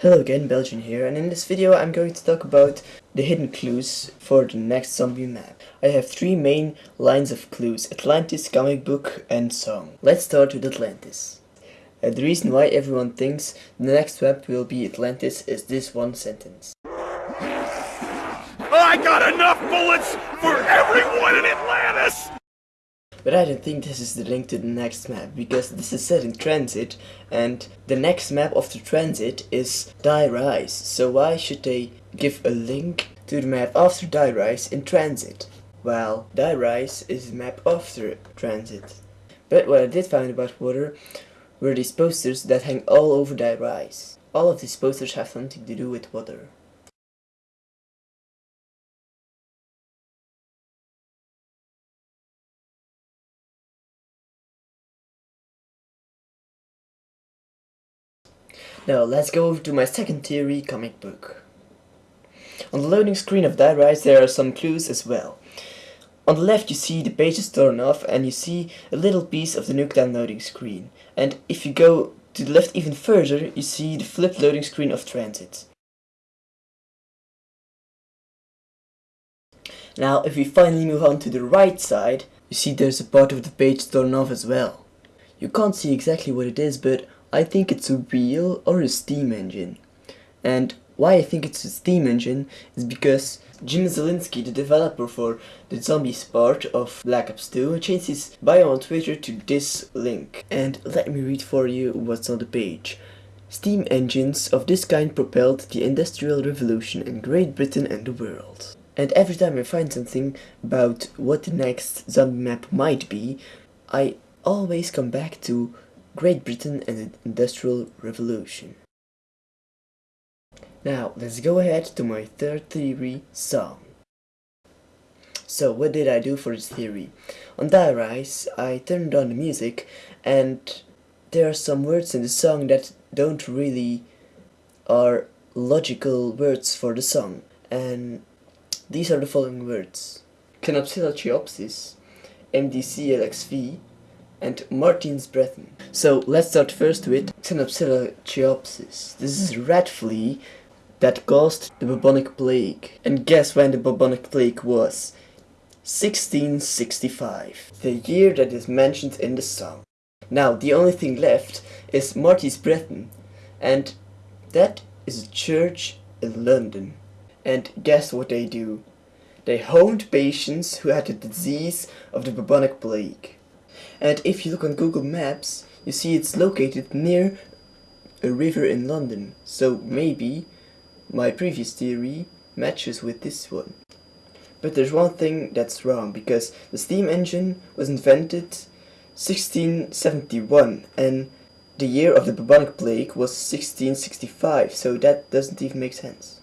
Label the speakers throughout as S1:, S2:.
S1: Hello again, Belgian here, and in this video I'm going to talk about the hidden clues for the next zombie map. I have three main lines of clues, Atlantis, comic book and song. Let's start with Atlantis. Uh, the reason why everyone thinks the next map will be Atlantis is this one sentence.
S2: I got enough bullets for everyone in Atlantis!
S1: But I don't think this is the link to the next map, because this is set in TranZit, and the next map of the TranZit is Die Rise, so why should they give a link to the map after Die Rise in TranZit? Well, Die Rise is the map after TranZit. But what I did find about water were these posters that hang all over Die Rise. All of these posters have something to do with water. Now let's go over to my second theory comic book. On the loading screen of Die Rise there are some clues as well. On the left you see the pages torn off and you see a little piece of the Nuketown loading screen. And if you go to the left even further you see the flipped loading screen of TranZit. Now if we finally move on to the right side, you see there's a part of the page torn off as well. You can't see exactly what it is but I think it's a wheel or a steam engine. And why I think it's a steam engine is because Jim Zielinski, the developer for the Zombies part of Black Ops 2, changed his bio on Twitter to this link. And let me read for you what's on the page. Steam engines of this kind propelled the Industrial Revolution in Great Britain and the world. And every time I find something about what the next zombie map might be, I always come back to Great Britain and the Industrial Revolution. Now, let's go ahead to my third theory, song. So, what did I do for this theory? On Die Rise, I turned on the music, and there are some words in the song that don't really are logical words for the song. And these are the following words. Xenopsylla chiopsis, MDCLXV, and Martin's Breton. So let's start first with Xenopsylla chiopsis. This is a rat flea that caused the bubonic plague. And guess when the bubonic plague was? 1665, the year that is mentioned in the song. Now the only thing left is Marty's Breton, and that is a church in London. And guess what they do? They homed patients who had the disease of the bubonic plague and if you look on Google Maps you see it's located near a river in London so maybe my previous theory matches with this one. But there's one thing that's wrong because the steam engine was invented 1671 and the year of the bubonic plague was 1665 so that doesn't even make sense.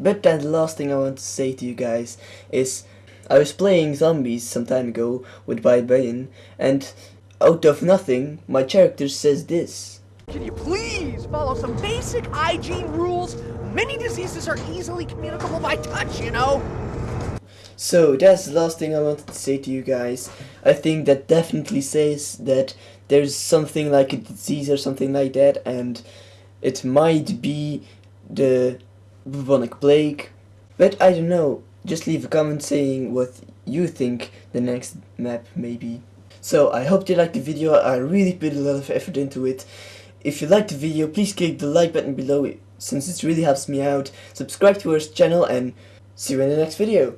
S1: But then the last thing I want to say to you guys is I was playing zombies some time ago with Barbarian, and out of nothing, my character says this.
S3: Can you please follow some basic hygiene rules? Many diseases are easily communicable by touch, you know?
S1: So that's the last thing I wanted to say to you guys. I think that definitely says that there's something like a disease or something like that and it might be the bubonic plague. But I don't know just leave a comment saying what you think the next map may be. So I hope you liked the video, I really put a lot of effort into it. If you liked the video, please click the like button below it, since it really helps me out. Subscribe to our channel and see you in the next video.